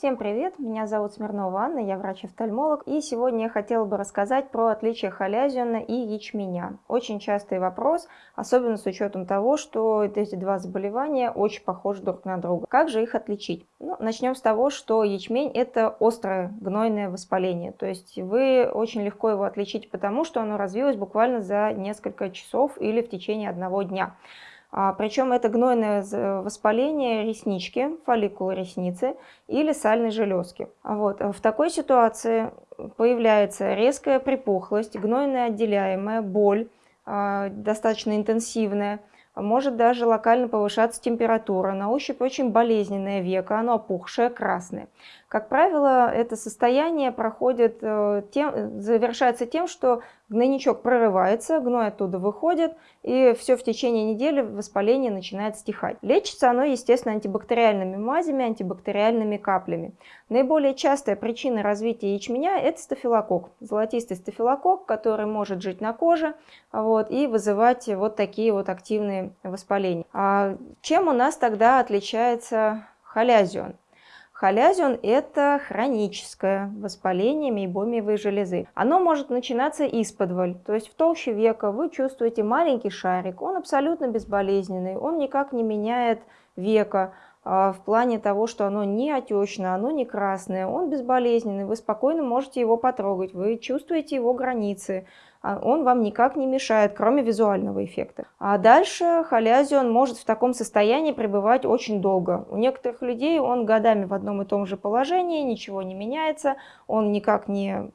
Всем привет, меня зовут Смирнова Анна, я врач-офтальмолог, и сегодня я хотела бы рассказать про отличия халязиона и ячменя. Очень частый вопрос, особенно с учетом того, что эти два заболевания очень похожи друг на друга. Как же их отличить? Ну, начнем с того, что ячмень – это острое гнойное воспаление, то есть вы очень легко его отличите потому, что оно развилось буквально за несколько часов или в течение одного дня. А, причем это гнойное воспаление реснички, фолликулы ресницы или сальной железки. Вот. В такой ситуации появляется резкая припухлость, гнойная отделяемая, боль, а, достаточно интенсивная, может даже локально повышаться температура, на ощупь очень болезненное веко, оно опухшее, красное. Как правило, это состояние проходит, э, тем, завершается тем, что гнойничок прорывается, гной оттуда выходит, и все в течение недели воспаление начинает стихать. Лечится оно, естественно, антибактериальными мазями, антибактериальными каплями. Наиболее частая причина развития ячменя – это стафилококк, золотистый стафилококк, который может жить на коже вот, и вызывать вот такие вот активные воспаления. А чем у нас тогда отличается халязион? Халязион – это хроническое воспаление мейбомиевой железы. Оно может начинаться исподволь, то есть в толще века. Вы чувствуете маленький шарик, он абсолютно безболезненный, он никак не меняет века, а, в плане того, что оно не отечное, оно не красное, он безболезненный, вы спокойно можете его потрогать, вы чувствуете его границы, он вам никак не мешает, кроме визуального эффекта. А дальше халязион может в таком состоянии пребывать очень долго. У некоторых людей он годами в одном и том же положении, ничего не меняется, он никак не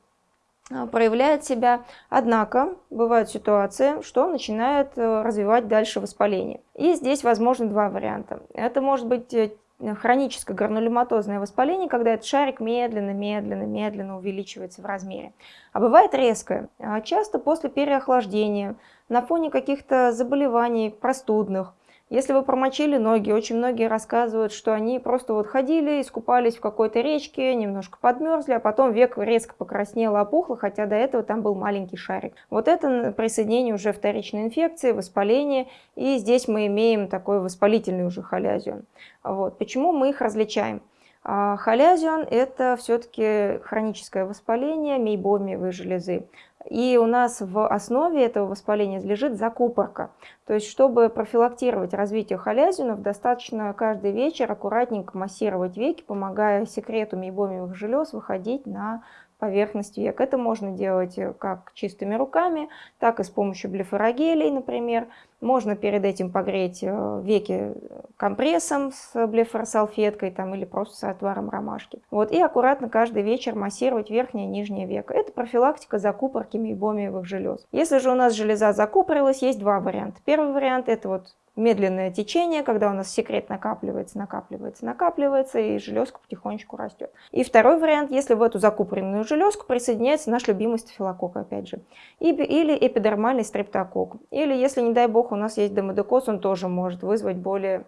а, проявляет себя. Однако бывают ситуации, что он начинает э, развивать дальше воспаление. И здесь возможно два варианта. Это может быть э, хроническое гранулематозное воспаление, когда этот шарик медленно, медленно, медленно увеличивается в размере. А бывает резкое, а часто после переохлаждения, на фоне каких-то заболеваний простудных, если вы промочили ноги, очень многие рассказывают, что они просто вот ходили, искупались в какой-то речке, немножко подмерзли, а потом век резко покраснело, опухло, хотя до этого там был маленький шарик. Вот это присоединение уже вторичной инфекции, воспаление, и здесь мы имеем такой воспалительный уже холязион. Вот. Почему мы их различаем? А халязион – это все-таки хроническое воспаление мейбомиевой железы. И у нас в основе этого воспаления лежит закупорка. То есть, чтобы профилактировать развитие халязинов, достаточно каждый вечер аккуратненько массировать веки, помогая секрету мейбомиевых желез выходить на поверхность век. Это можно делать э, как чистыми руками, так и с помощью блефорогелей, например. Можно перед этим погреть э, веки компрессом с блефоросалфеткой там, или просто с отваром ромашки. Вот, и аккуратно каждый вечер массировать верхнее и нижнее веко. Это профилактика закупорки мейбомиевых желез. Если же у нас железа закупорилась, есть два варианта. Первый вариант это вот медленное течение, когда у нас секрет накапливается, накапливается, накапливается, и железка потихонечку растет. И второй вариант, если в эту закупоренную железку присоединяется наш любимый стафилококк, опять же, или эпидермальный стрептококк. Или, если, не дай бог, у нас есть демодекоз, он тоже может вызвать более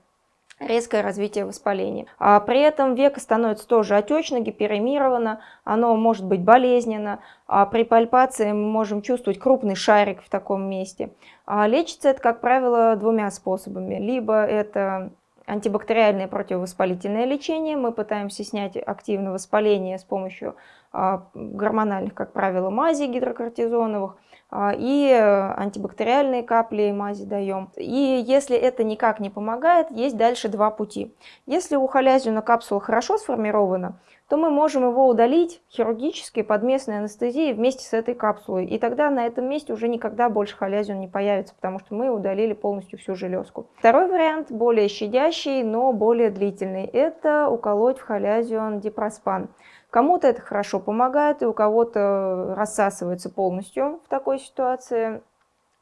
резкое развитие воспаления. А при этом веко становится тоже отечно, гиперемировано, оно может быть болезненно. А при пальпации мы можем чувствовать крупный шарик в таком месте. А лечится это, как правило, двумя способами. Либо это антибактериальное противовоспалительное лечение. Мы пытаемся снять активное воспаление с помощью а, гормональных, как правило, мазей гидрокортизоновых. А, и антибактериальные капли и мази даем. И если это никак не помогает, есть дальше два пути. Если у халязиуна капсула хорошо сформирована, то мы можем его удалить хирургически под местной анестезией вместе с этой капсулой. И тогда на этом месте уже никогда больше халязион не появится, потому что мы удалили полностью всю железку. Второй вариант, более щадящий, но более длительный, это уколоть в халязион дипроспан. Кому-то это хорошо помогает, и у кого-то рассасывается полностью в такой ситуации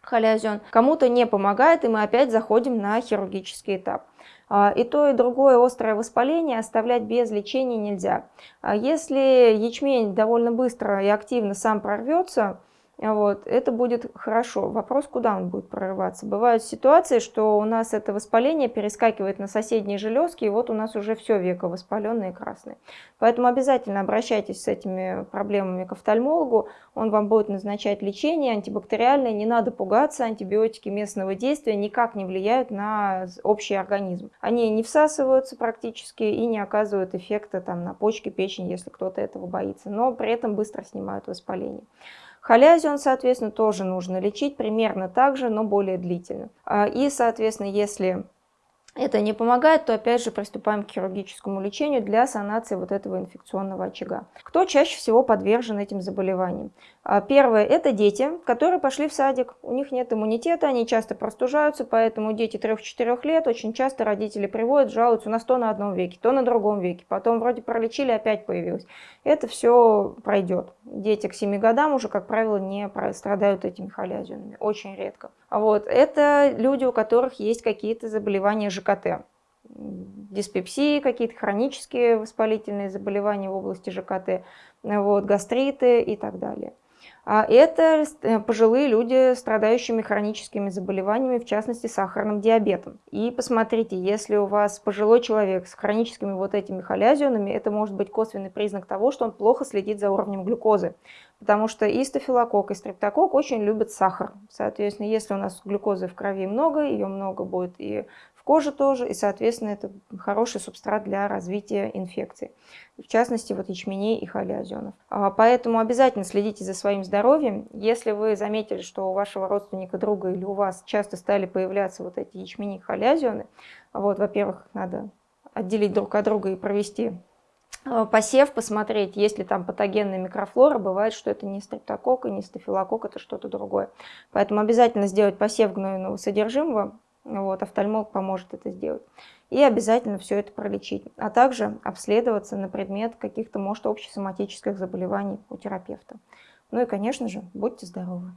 халязион. Кому-то не помогает, и мы опять заходим на хирургический этап. А, и то, и другое острое воспаление оставлять без лечения нельзя. А если ячмень довольно быстро и активно сам прорвется, вот, это будет хорошо. Вопрос, куда он будет прорываться. Бывают ситуации, что у нас это воспаление перескакивает на соседние железки, и вот у нас уже все веко воспаленное и красное. Поэтому обязательно обращайтесь с этими проблемами к офтальмологу, он вам будет назначать лечение антибактериальное, не надо пугаться, антибиотики местного действия никак не влияют на общий организм. Они не всасываются практически и не оказывают эффекта там, на почки, печень, если кто-то этого боится, но при этом быстро снимают воспаление. Халязион, соответственно, тоже нужно лечить примерно так же, но более длительно. А, и, соответственно, если это не помогает, то опять же приступаем к хирургическому лечению для санации вот этого инфекционного очага. Кто чаще всего подвержен этим заболеваниям? А, первое – это дети, которые пошли в садик. У них нет иммунитета, они часто простужаются, поэтому дети 3-4 лет очень часто родители приводят, жалуются, у нас то на одном веке, то на другом веке. Потом вроде пролечили, опять появилось. Это все пройдет. Дети к 7 годам уже, как правило, не страдают этими холязионами. Очень редко. Вот. Это люди, у которых есть какие-то заболевания ЖКТ диспепсии, какие-то хронические воспалительные заболевания в области ЖКТ, вот, гастриты и так далее. А это э, пожилые люди, страдающими хроническими заболеваниями, в частности сахарным диабетом. И посмотрите, если у вас пожилой человек с хроническими вот этими холязионами, это может быть косвенный признак того, что он плохо следит за уровнем глюкозы. Потому что и стафилококк, и стрептококк очень любят сахар. Соответственно, если у нас глюкозы в крови много, ее много будет и кожи тоже, и, соответственно, это хороший субстрат для развития инфекций, в частности, вот ячменей и холеозенов. А, поэтому обязательно следите за своим здоровьем. Если вы заметили, что у вашего родственника, друга или у вас часто стали появляться вот эти ячмени и холеозены, вот, во-первых, надо отделить друг от друга и провести а, посев, посмотреть, есть ли там патогенная микрофлора. Бывает, что это не стрептококк и не стафилококк, это что-то другое. Поэтому обязательно сделать посев гнойного содержимого, вот, офтальмолог поможет это сделать. И обязательно все это пролечить. А также обследоваться на предмет каких-то, может, общесоматических заболеваний у терапевта. Ну и, конечно же, будьте здоровы!